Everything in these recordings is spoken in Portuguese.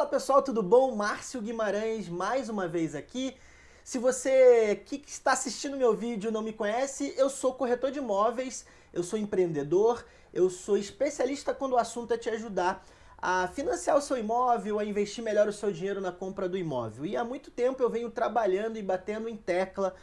Fala pessoal, tudo bom? Márcio Guimarães mais uma vez aqui. Se você que está assistindo meu vídeo não me conhece, eu sou corretor de imóveis, eu sou empreendedor, eu sou especialista quando o assunto é te ajudar a financiar o seu imóvel, a investir melhor o seu dinheiro na compra do imóvel. E há muito tempo eu venho trabalhando e batendo em tecla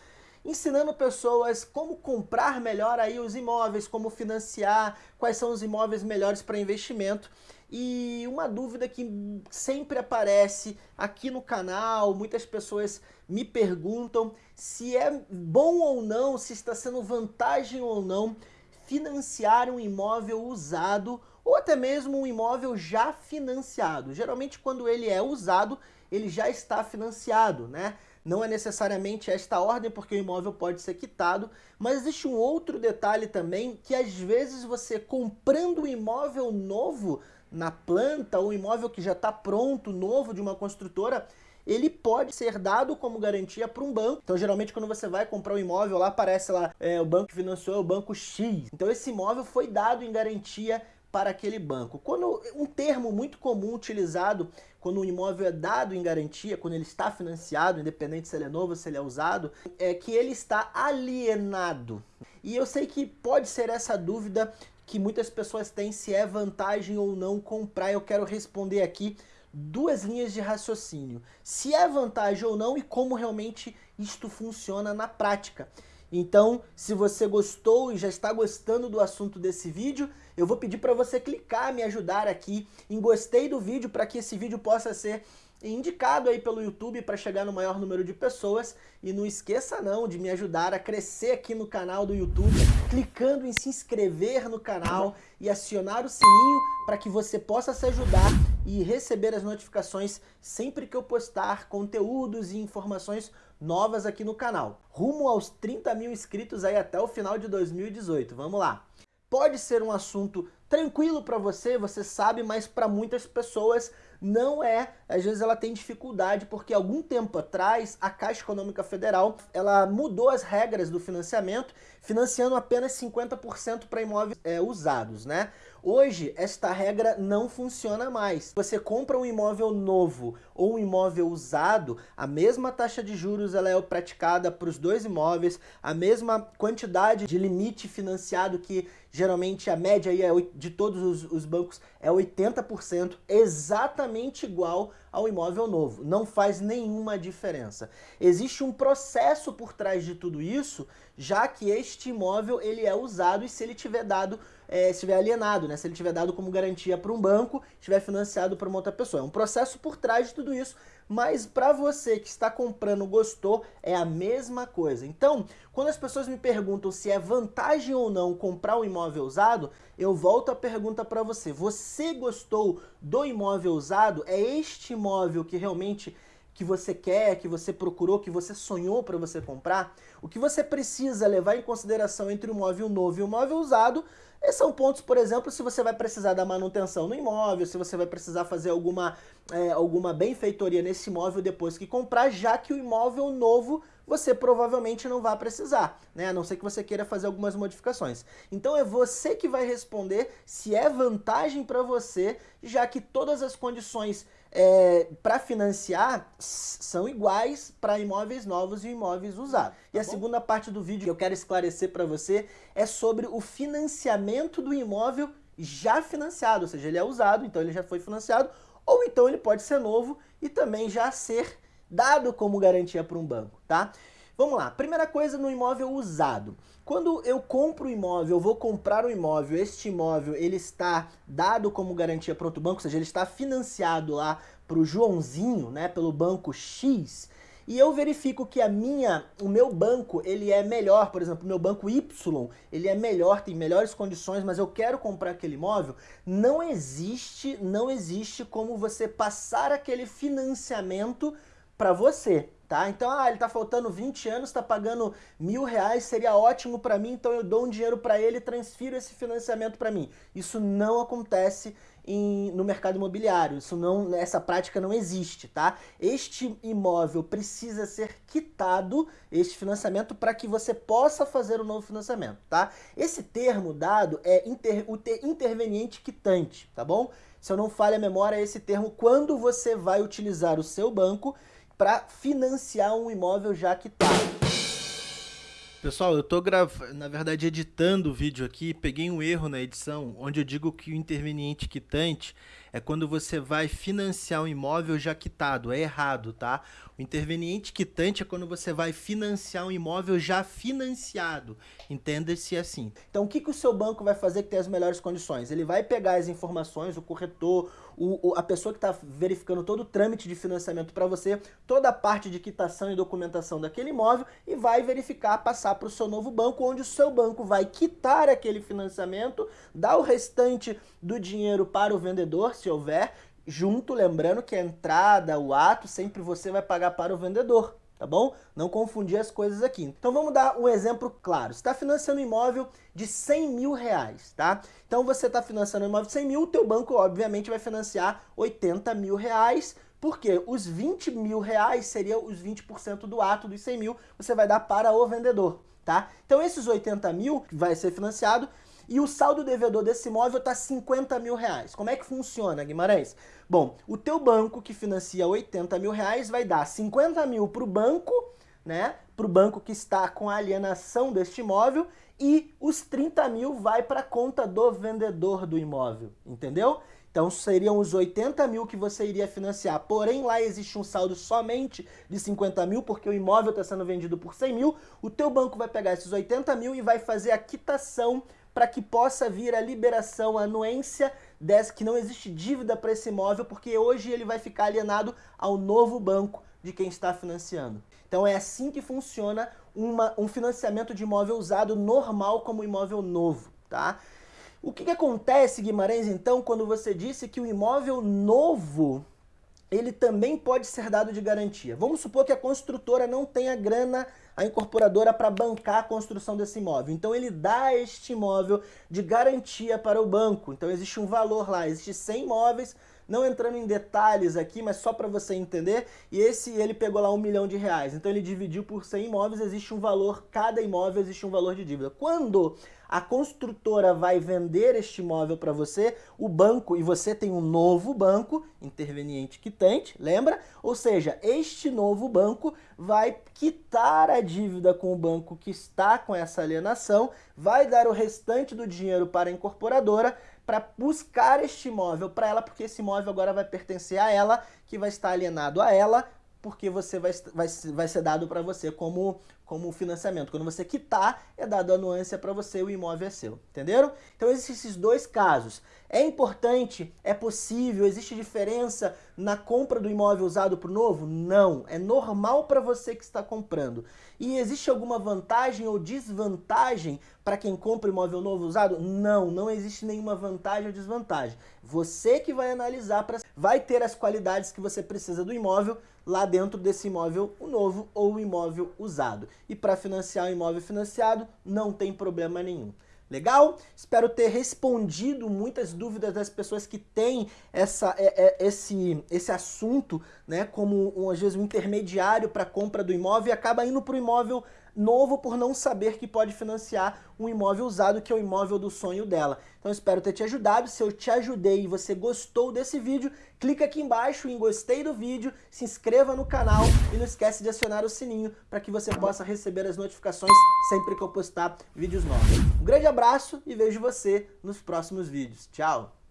ensinando pessoas como comprar melhor aí os imóveis, como financiar, quais são os imóveis melhores para investimento. E uma dúvida que sempre aparece aqui no canal, muitas pessoas me perguntam se é bom ou não, se está sendo vantagem ou não financiar um imóvel usado ou até mesmo um imóvel já financiado. Geralmente quando ele é usado, ele já está financiado, né? Não é necessariamente esta ordem, porque o imóvel pode ser quitado, mas existe um outro detalhe também, que às vezes você comprando um imóvel novo na planta, ou um imóvel que já está pronto, novo, de uma construtora, ele pode ser dado como garantia para um banco. Então, geralmente, quando você vai comprar um imóvel, lá aparece lá, é, o banco que financiou é o banco X. Então, esse imóvel foi dado em garantia para aquele banco. Quando um termo muito comum utilizado quando um imóvel é dado em garantia, quando ele está financiado, independente se ele é novo se ele é usado, é que ele está alienado. E eu sei que pode ser essa dúvida que muitas pessoas têm se é vantagem ou não comprar. Eu quero responder aqui duas linhas de raciocínio. Se é vantagem ou não e como realmente isto funciona na prática. Então, se você gostou e já está gostando do assunto desse vídeo, eu vou pedir para você clicar, me ajudar aqui em gostei do vídeo para que esse vídeo possa ser indicado aí pelo YouTube para chegar no maior número de pessoas. E não esqueça não de me ajudar a crescer aqui no canal do YouTube, clicando em se inscrever no canal e acionar o sininho para que você possa se ajudar e receber as notificações sempre que eu postar conteúdos e informações novas aqui no canal. Rumo aos 30 mil inscritos aí até o final de 2018. Vamos lá! Pode ser um assunto tranquilo para você, você sabe, mas para muitas pessoas não é. Às vezes ela tem dificuldade porque algum tempo atrás a Caixa Econômica Federal ela mudou as regras do financiamento, financiando apenas 50% para imóveis é, usados, né? Hoje, esta regra não funciona mais. Você compra um imóvel novo ou um imóvel usado, a mesma taxa de juros ela é praticada para os dois imóveis, a mesma quantidade de limite financiado que geralmente a média aí é de todos os, os bancos é 80%, exatamente igual ao imóvel novo. Não faz nenhuma diferença. Existe um processo por trás de tudo isso, já que este imóvel ele é usado e se ele tiver dado é, estiver alienado, né? se ele tiver dado como garantia para um banco, estiver financiado para uma outra pessoa. É um processo por trás de tudo isso, mas para você que está comprando, gostou, é a mesma coisa. Então, quando as pessoas me perguntam se é vantagem ou não comprar um imóvel usado, eu volto a pergunta para você. Você gostou do imóvel usado? É este imóvel que realmente que você quer, que você procurou, que você sonhou para você comprar? O que você precisa levar em consideração entre o imóvel novo e o imóvel usado esses são pontos, por exemplo, se você vai precisar da manutenção no imóvel, se você vai precisar fazer alguma, é, alguma benfeitoria nesse imóvel depois que comprar, já que o imóvel novo você provavelmente não vai precisar, né? a não ser que você queira fazer algumas modificações. Então é você que vai responder se é vantagem para você, já que todas as condições é, para financiar são iguais para imóveis novos e imóveis usados. Tá e a bom? segunda parte do vídeo que eu quero esclarecer para você é sobre o financiamento do imóvel já financiado, ou seja, ele é usado, então ele já foi financiado, ou então ele pode ser novo e também já ser dado como garantia para um banco, tá? Vamos lá, primeira coisa no imóvel usado. Quando eu compro o imóvel, eu vou comprar o imóvel, este imóvel ele está dado como garantia para outro banco, ou seja, ele está financiado lá para o Joãozinho, né, pelo banco X, e eu verifico que a minha, o meu banco, ele é melhor, por exemplo, o meu banco Y, ele é melhor, tem melhores condições, mas eu quero comprar aquele imóvel, não existe, não existe como você passar aquele financiamento para você tá? Então, ah, ele tá faltando 20 anos, tá pagando mil reais, seria ótimo para mim, então eu dou um dinheiro para ele e transfiro esse financiamento para mim. Isso não acontece em, no mercado imobiliário. Isso não, essa prática não existe, tá? Este imóvel precisa ser quitado, este financiamento, para que você possa fazer o novo financiamento, tá? Esse termo dado é inter, o ter, interveniente quitante, tá bom? Se eu não falha a memória, é esse termo quando você vai utilizar o seu banco para financiar um imóvel já quitado. Pessoal, eu tô gravando, na verdade editando o vídeo aqui, peguei um erro na edição, onde eu digo que o interveniente quitante é quando você vai financiar um imóvel já quitado, é errado, tá? O interveniente quitante é quando você vai financiar um imóvel já financiado, entenda-se assim. Então o que, que o seu banco vai fazer que tem as melhores condições? Ele vai pegar as informações, o corretor, o, o a pessoa que está verificando todo o trâmite de financiamento para você, toda a parte de quitação e documentação daquele imóvel e vai verificar, passar para o seu novo banco, onde o seu banco vai quitar aquele financiamento, dar o restante do dinheiro para o vendedor, se houver, junto, lembrando que a entrada, o ato, sempre você vai pagar para o vendedor, tá bom? Não confundir as coisas aqui. Então vamos dar um exemplo claro. Você está financiando um imóvel de 100 mil reais, tá? Então você está financiando um imóvel de 100 mil, o teu banco obviamente vai financiar 80 mil reais, porque os 20 mil reais seriam os 20% do ato dos 100 mil, você vai dar para o vendedor, tá? Então esses 80 mil que vai ser financiado, e o saldo devedor desse imóvel está 50 mil reais. Como é que funciona, Guimarães? Bom, o teu banco que financia 80 mil reais vai dar 50 mil para o banco, né? Para o banco que está com a alienação deste imóvel e os 30 mil vai para a conta do vendedor do imóvel, entendeu? Então seriam os 80 mil que você iria financiar, porém lá existe um saldo somente de 50 mil, porque o imóvel está sendo vendido por 100 mil, o teu banco vai pegar esses 80 mil e vai fazer a quitação para que possa vir a liberação, a anuência dessa, que não existe dívida para esse imóvel, porque hoje ele vai ficar alienado ao novo banco de quem está financiando. Então é assim que funciona uma, um financiamento de imóvel usado normal como imóvel novo, tá? O que, que acontece, Guimarães, então, quando você disse que o imóvel novo ele também pode ser dado de garantia. Vamos supor que a construtora não tenha grana, a incorporadora, para bancar a construção desse imóvel. Então ele dá este imóvel de garantia para o banco. Então existe um valor lá, existe 100 imóveis, não entrando em detalhes aqui, mas só para você entender, e esse ele pegou lá um milhão de reais, então ele dividiu por 100 imóveis, existe um valor, cada imóvel existe um valor de dívida. Quando a construtora vai vender este imóvel para você, o banco, e você tem um novo banco, interveniente quitante, lembra? Ou seja, este novo banco vai quitar a dívida com o banco que está com essa alienação, vai dar o restante do dinheiro para a incorporadora, para buscar este imóvel para ela, porque esse imóvel agora vai pertencer a ela, que vai estar alienado a ela, porque você vai, vai, vai ser dado para você como, como financiamento. Quando você quitar, é dado a para você, o imóvel é seu. Entenderam? Então existem esses dois casos. É importante? É possível? Existe diferença na compra do imóvel usado para o novo? Não. É normal para você que está comprando. E existe alguma vantagem ou desvantagem para quem compra imóvel novo usado? Não, não existe nenhuma vantagem ou desvantagem. Você que vai analisar, pra... vai ter as qualidades que você precisa do imóvel lá dentro desse imóvel o novo ou o imóvel usado. E para financiar o imóvel financiado, não tem problema nenhum. Legal? Espero ter respondido muitas dúvidas das pessoas que têm essa, é, é, esse, esse assunto né, como, às vezes, um intermediário para a compra do imóvel e acaba indo para o imóvel novo por não saber que pode financiar um imóvel usado, que é o imóvel do sonho dela. Então espero ter te ajudado. Se eu te ajudei e você gostou desse vídeo, clica aqui embaixo em gostei do vídeo, se inscreva no canal e não esquece de acionar o sininho para que você possa receber as notificações sempre que eu postar vídeos novos. Um grande abraço e vejo você nos próximos vídeos. Tchau!